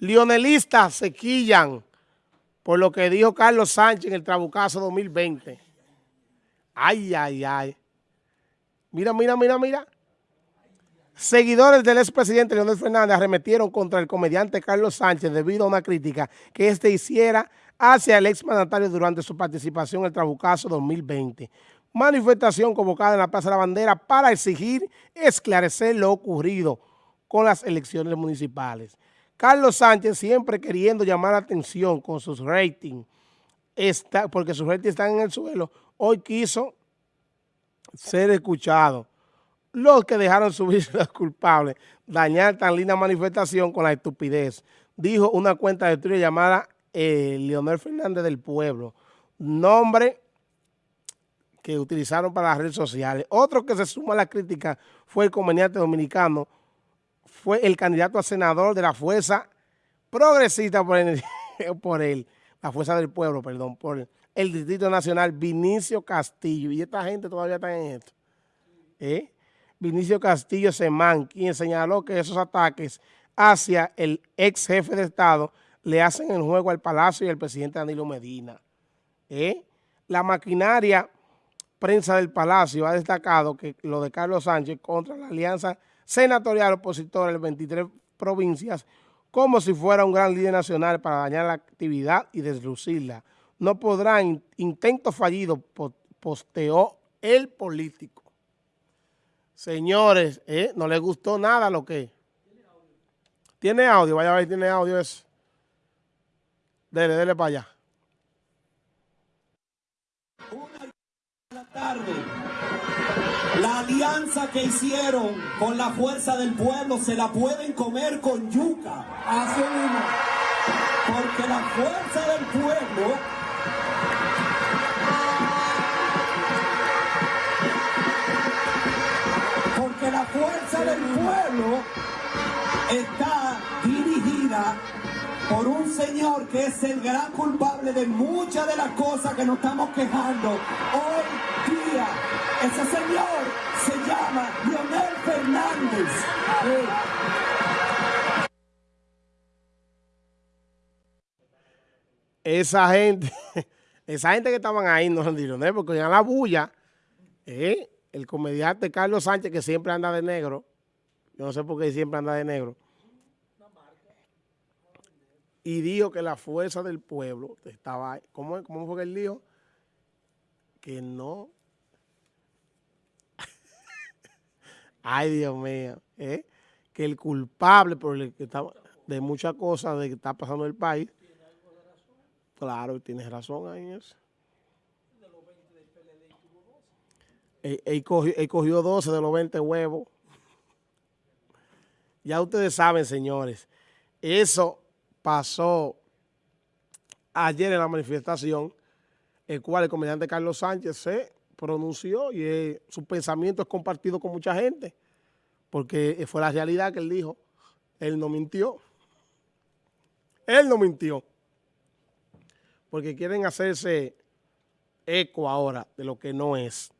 Lionelistas se quillan por lo que dijo Carlos Sánchez en el Trabucazo 2020. Ay, ay, ay. Mira, mira, mira, mira. Seguidores del expresidente Leonel Fernández arremetieron contra el comediante Carlos Sánchez debido a una crítica que éste hiciera hacia el exmandatario durante su participación en el Trabucazo 2020. Manifestación convocada en la Plaza de la Bandera para exigir esclarecer lo ocurrido con las elecciones municipales. Carlos Sánchez siempre queriendo llamar la atención con sus ratings, está, porque sus ratings están en el suelo, hoy quiso ser escuchado. Los que dejaron subir los culpables, dañar tan linda manifestación con la estupidez, dijo una cuenta de Twitter llamada eh, Leonel Fernández del Pueblo, nombre que utilizaron para las redes sociales. Otro que se suma a la crítica fue el comediante dominicano fue el candidato a senador de la Fuerza Progresista por, por él, la Fuerza del Pueblo, perdón, por el Distrito Nacional, Vinicio Castillo. Y esta gente todavía está en esto. ¿Eh? Vinicio Castillo Semán, quien señaló que esos ataques hacia el ex jefe de Estado le hacen el juego al Palacio y al presidente Danilo Medina. ¿Eh? La maquinaria prensa del Palacio ha destacado que lo de Carlos Sánchez contra la alianza senatorial opositor en las 23 provincias como si fuera un gran líder nacional para dañar la actividad y deslucirla. No podrá, intento fallido, posteó el político. Señores, ¿eh? no le gustó nada lo que... ¿Tiene audio? Vaya a ver, tiene audio eso. Dele, dele para allá. Una tarde. La alianza que hicieron con la fuerza del pueblo se la pueden comer con yuca. Así mismo. Porque la fuerza del pueblo porque la fuerza del pueblo está dirigida por un señor que es el gran culpable de muchas de las cosas que nos estamos quejando hoy día. Ese señor se llama Leonel Fernández. Esa gente, esa gente que estaban ahí no son de porque en la bulla, eh, el comediante Carlos Sánchez, que siempre anda de negro, yo no sé por qué siempre anda de negro, y dijo que la fuerza del pueblo estaba. ¿Cómo, cómo fue que él dijo? Que no. Ay, Dios mío. ¿eh? Que el culpable por el que estaba, de muchas cosas de que está pasando en el país. Claro, tienes razón ahí en eso. Él, él, cogió, él cogió 12 de los 20 huevos. Ya ustedes saben, señores, eso pasó ayer en la manifestación, el cual el comediante Carlos Sánchez se pronunció y su pensamiento es compartido con mucha gente, porque fue la realidad que él dijo. Él no mintió. Él no mintió. Porque quieren hacerse eco ahora de lo que no es.